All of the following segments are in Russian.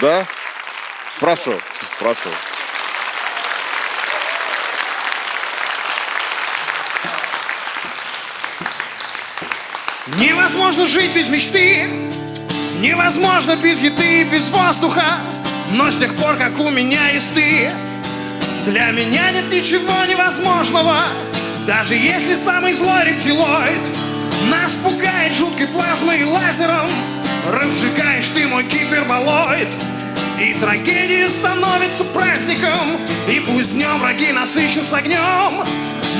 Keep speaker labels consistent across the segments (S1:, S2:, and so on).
S1: Да? Прошу, прошу.
S2: Невозможно жить без мечты Невозможно без еды, без воздуха Но с тех пор, как у меня есть ты Для меня нет ничего невозможного Даже если самый злой рептилоид Нас пугает жуткой плазмой и лазером Разжигаешь ты мой гиперболоид И трагедия становится праздником. И пусть днем враги нас ищут с огнем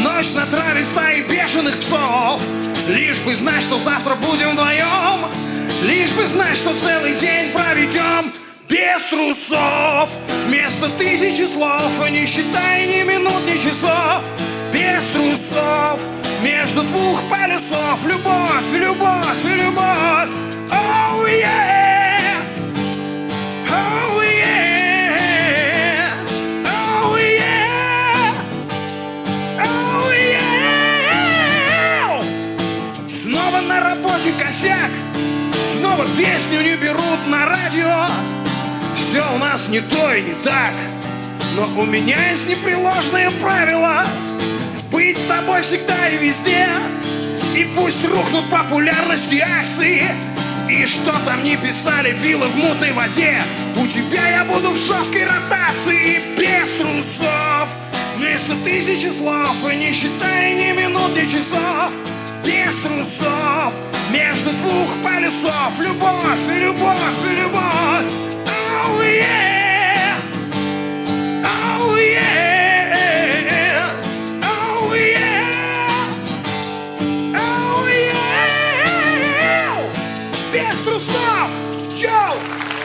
S2: Ночь на траве стаи бешеных псов. Лишь бы знать, что завтра будем вдвоем Лишь бы знать, что целый день проведем без трусов. Вместо тысячи слов, не считай ни минут, ни часов. Без трусов между двух полюсов. Любовь, любовь, любовь работе косяк. Снова песню не берут на радио. Все у нас не то и не так. Но у меня есть непреложные правила. Быть с тобой всегда и везде. И пусть рухнут популярности акции. И что там не писали вилы в мутной воде. У тебя я буду в жесткой ротации Без трусов Просто тысячи слов И не считая ни минут, ни часов Без трусов Между двух полюсов. Любовь и любовь и любовь. Oh yeah Oh yeah Oh yeah Oh yeah Без трусов! Йоу!